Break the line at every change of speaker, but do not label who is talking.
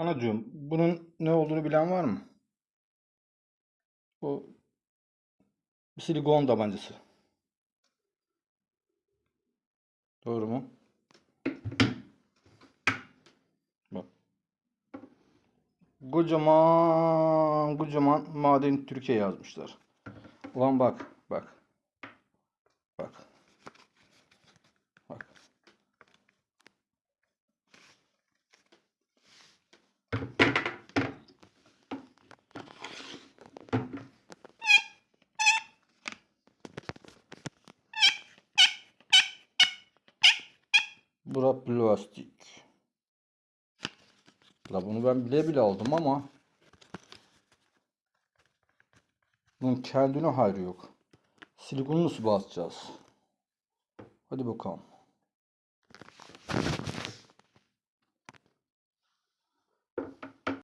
Anacığım bunun ne olduğunu bilen var mı? Bu bir silikon tabancası. Doğru mu? Bak. Kocaman kocaman maden Türkiye yazmışlar. Ulan bak bak. Bak. Bak. Bura plastik. La bunu ben bile bile aldım ama bunun kendine hayrı yok. Silikonu nasıl basacağız? Hadi bakalım.